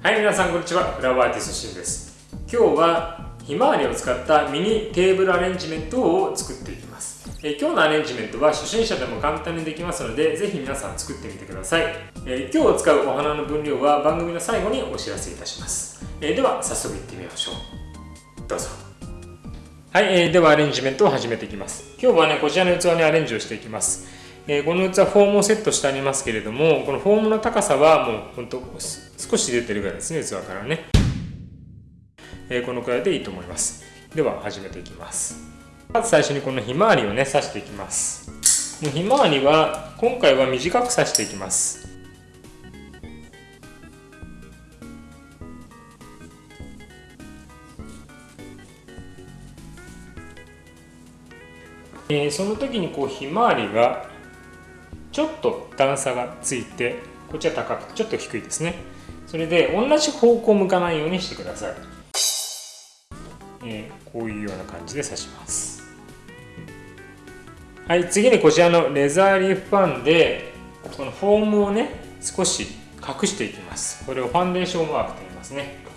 はい皆さんこんにちは。フラワーアーティストシンです。今日はひまわりを使ったミニテーブルアレンジメントを作っていきます。え今日のアレンジメントは初心者でも簡単にできますのでぜひ皆さん作ってみてください。え今日使うお花の分量は番組の最後にお知らせいたします。えでは早速いってみましょう。どうぞ。はい、えー、ではアレンジメントを始めていきます。今日はねこちらの器にアレンジをしていきます。えー、この器フォームをセットしてありますけれどもこのフォームの高さはもうほんと少し出てるぐらいですね器からね、えー、このくらいでいいと思います。では始めていきます。まず最初にこのひまわりをね刺していきます。もうひまわりは今回は短く刺していきます。えー、その時にこうひまわりがちょっと段差がついてこっちは高くちょっと低いですね。それで同じ方向を向かないようにしてください、えー、こういうような感じで刺します。はい次にこちらのレザーリーフパンでこのフォームをね少し隠していきます。これをファンデーションマークと言いますね。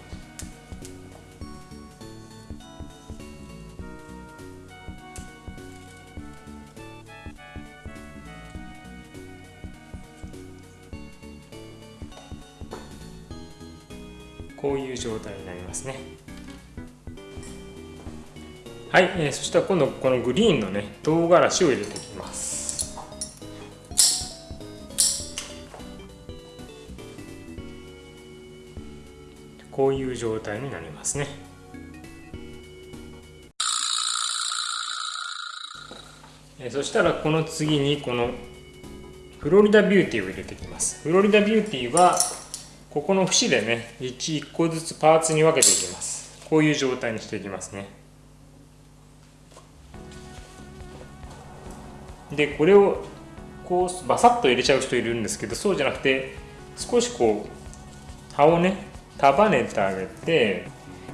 こういう状態になりますね。はい、えー、そしたら今度このグリーンのね唐辛子を入れていきます。こういう状態になりますね。えそしたらこの次にこのフロリダビューティーを入れていきます。フロリダビューティーはここの節でね 1, 個ずつパーツに分けていきます。こういう状態にしていきますね。でこれをこうバサッと入れちゃう人いるんですけどそうじゃなくて少しこう葉をね束ねてあげて、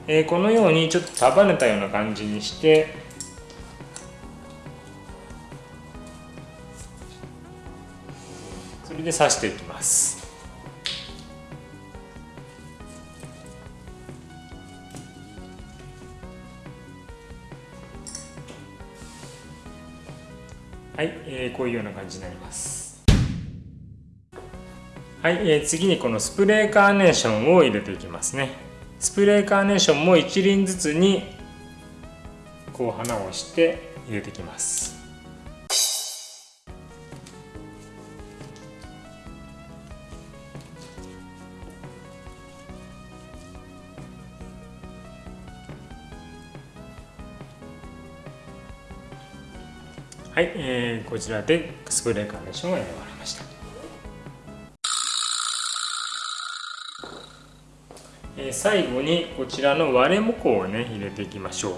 えー、このようにちょっと束ねたような感じにしてそれで刺していきます。はい、えー、こういうような感じになります。はい、えー、次にこのスプレーカーネーションを入れていきますね。スプレーカーネーションも1輪ずつにこう花をして入れていきます。はい、えー、こちらでスプレーカーネーションが選ばれました、えー、最後にこちらの割れもこをね入れていきましょう。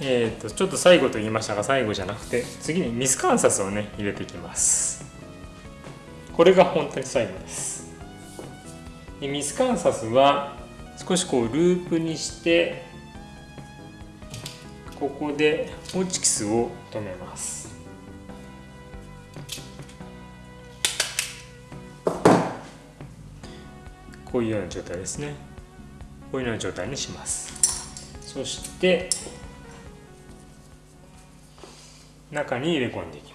えーと、ちょっと最後と言いましたが最後じゃなくて次にミスカンサスをね入れていきます。これが本当に最後です。ミスカンサスは少しこうループにしてここでホチキスを止めます。こういうような状態ですね。こういうような状態にします。そして中に入れ込んでいきます。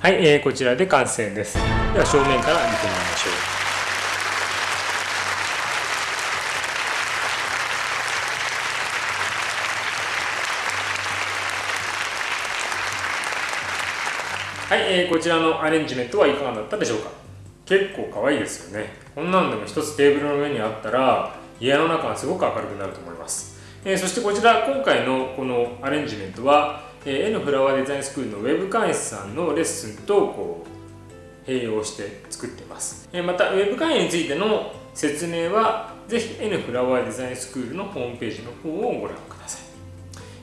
はい、えー、こちらで完成です。では正面から見てみましょう。はい、えー、こちらのアレンジメントはいかがだったでしょうか？結構可愛いですよね。こんなんでも一つテーブルの上にあったら家の中がすごく明るくなると思います。えー、そしてこちら今回のこのアレンジメントはえー、N フラワーデザインスクールのウェブ会員さんのレッスンとこう併用して作っています、え、またウェブ会員についての説明はぜひ N フラワーデザインスクールのホームページの方をご覧ください、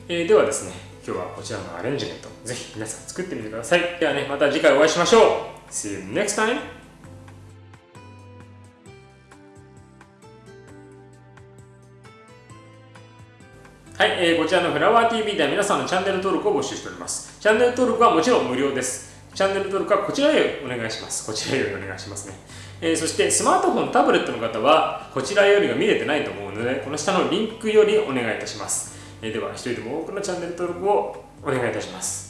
え、ではですね今日はこちらのアレンジメントぜひ皆さん作ってみてください。ではねまた次回お会いしましょう。See you next time! はい、えー、こちらのフラワー TV では皆さんのチャンネル登録を募集しております。チャンネル登録はもちろん無料です。チャンネル登録はこちらへお願いします。こちらへお願いしますね。えー、そしてスマートフォン、タブレットの方はこちらよりが見れてないと思うので、この下のリンクよりお願いいたします。えー、では、一人でも多くのチャンネル登録をお願いいたします。